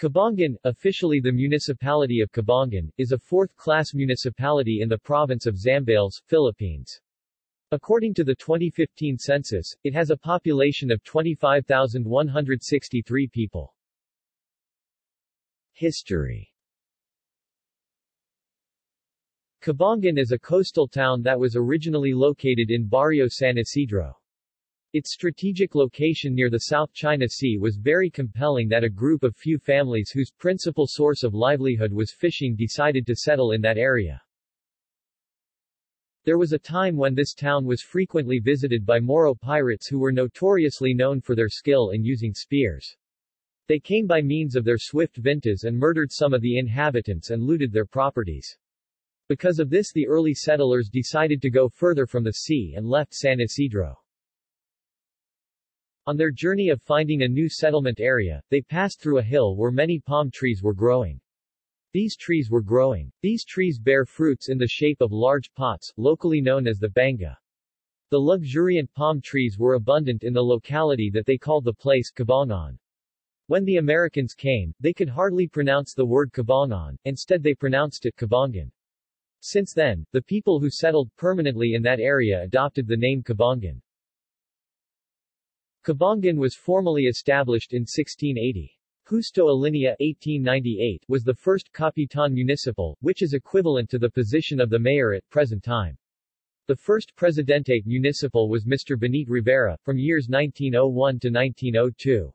Cabangan, officially the municipality of Cabangan, is a fourth-class municipality in the province of Zambales, Philippines. According to the 2015 census, it has a population of 25,163 people. History Cabangan is a coastal town that was originally located in Barrio San Isidro. Its strategic location near the South China Sea was very compelling that a group of few families whose principal source of livelihood was fishing decided to settle in that area. There was a time when this town was frequently visited by Moro pirates who were notoriously known for their skill in using spears. They came by means of their swift vintas and murdered some of the inhabitants and looted their properties. Because of this the early settlers decided to go further from the sea and left San Isidro. On their journey of finding a new settlement area, they passed through a hill where many palm trees were growing. These trees were growing. These trees bear fruits in the shape of large pots, locally known as the banga. The luxuriant palm trees were abundant in the locality that they called the place Cabangan. When the Americans came, they could hardly pronounce the word Cabangan, instead they pronounced it Cabangan. Since then, the people who settled permanently in that area adopted the name Cabangan. Cabangan was formally established in 1680. Justo Alinea 1898 was the first Capitan Municipal, which is equivalent to the position of the mayor at present time. The first Presidente Municipal was Mr. Benit Rivera, from years 1901 to 1902.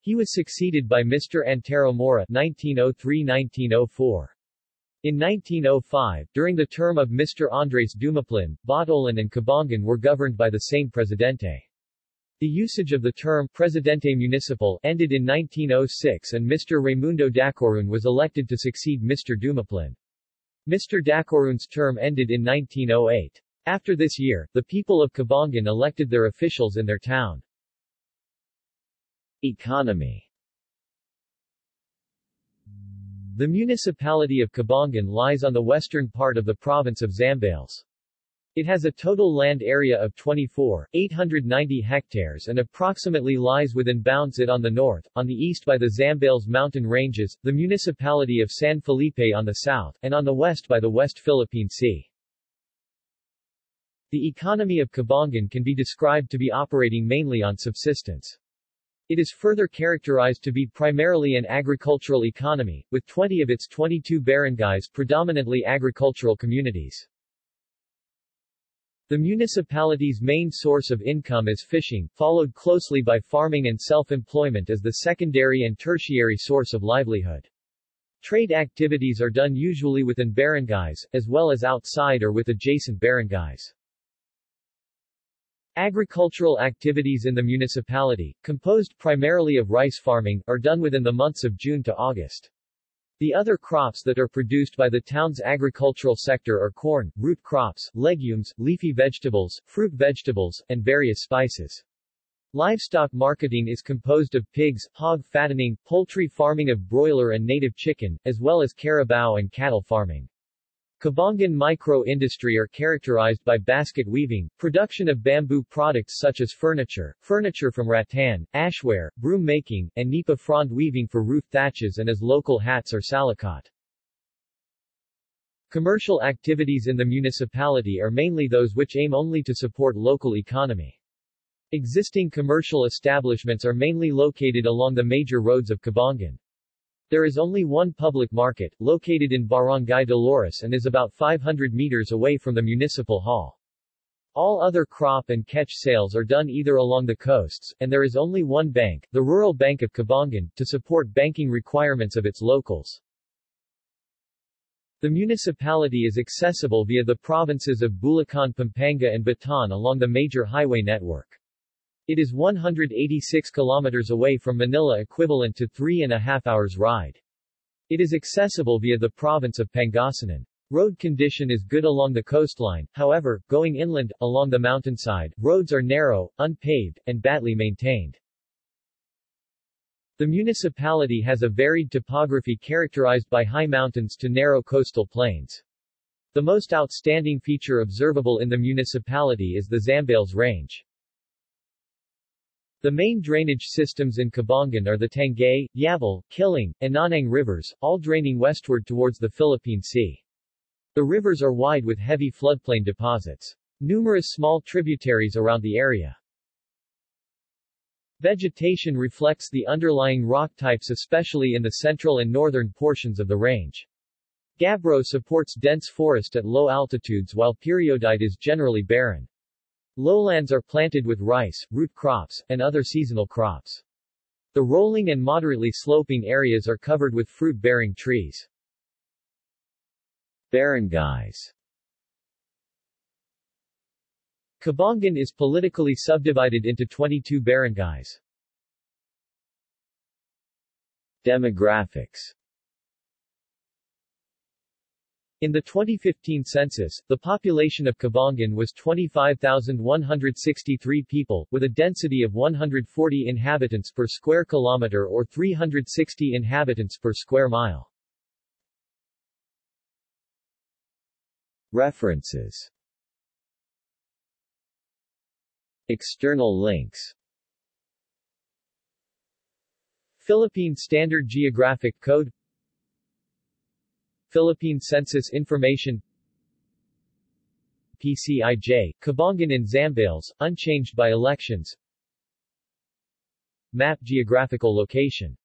He was succeeded by Mr. Antero Mora 1903-1904. In 1905, during the term of Mr. Andres Dumaplin, Botolan and Cabangan were governed by the same Presidente. The usage of the term Presidente Municipal ended in 1906 and Mr. Raimundo Dacorun was elected to succeed Mr. Dumaplin. Mr. Dacorun's term ended in 1908. After this year, the people of Cabangan elected their officials in their town. Economy The municipality of Cabangan lies on the western part of the province of Zambales. It has a total land area of 24,890 hectares and approximately lies within bounds it on the north, on the east by the Zambales mountain ranges, the municipality of San Felipe on the south, and on the west by the West Philippine Sea. The economy of Cabangan can be described to be operating mainly on subsistence. It is further characterized to be primarily an agricultural economy, with 20 of its 22 barangays predominantly agricultural communities. The municipality's main source of income is fishing, followed closely by farming and self-employment as the secondary and tertiary source of livelihood. Trade activities are done usually within barangays, as well as outside or with adjacent barangays. Agricultural activities in the municipality, composed primarily of rice farming, are done within the months of June to August. The other crops that are produced by the town's agricultural sector are corn, root crops, legumes, leafy vegetables, fruit vegetables, and various spices. Livestock marketing is composed of pigs, hog fattening, poultry farming of broiler and native chicken, as well as carabao and cattle farming. Cabangan micro-industry are characterized by basket weaving, production of bamboo products such as furniture, furniture from rattan, ashware, broom making, and nipa frond weaving for roof thatches and as local hats or salakot. Commercial activities in the municipality are mainly those which aim only to support local economy. Existing commercial establishments are mainly located along the major roads of Cabangan. There is only one public market, located in Barangay Dolores and is about 500 meters away from the municipal hall. All other crop and catch sales are done either along the coasts, and there is only one bank, the Rural Bank of Cabangan, to support banking requirements of its locals. The municipality is accessible via the provinces of Bulacan Pampanga and Bataan along the major highway network. It is 186 kilometers away from Manila equivalent to three and a half hours ride. It is accessible via the province of Pangasinan. Road condition is good along the coastline, however, going inland, along the mountainside, roads are narrow, unpaved, and badly maintained. The municipality has a varied topography characterized by high mountains to narrow coastal plains. The most outstanding feature observable in the municipality is the Zambales Range. The main drainage systems in Cabangan are the Tangay, Yabal, Kiling, and Nanang rivers, all draining westward towards the Philippine Sea. The rivers are wide with heavy floodplain deposits. Numerous small tributaries around the area. Vegetation reflects the underlying rock types especially in the central and northern portions of the range. Gabbro supports dense forest at low altitudes while peridotite is generally barren. Lowlands are planted with rice, root crops, and other seasonal crops. The rolling and moderately sloping areas are covered with fruit-bearing trees. Barangays Cabangan is politically subdivided into 22 barangays. Demographics in the 2015 census, the population of Cabangan was 25,163 people, with a density of 140 inhabitants per square kilometer or 360 inhabitants per square mile. References. External links. Philippine Standard Geographic Code Philippine Census Information PCIJ, Cabangan in Zambales, unchanged by elections. Map geographical location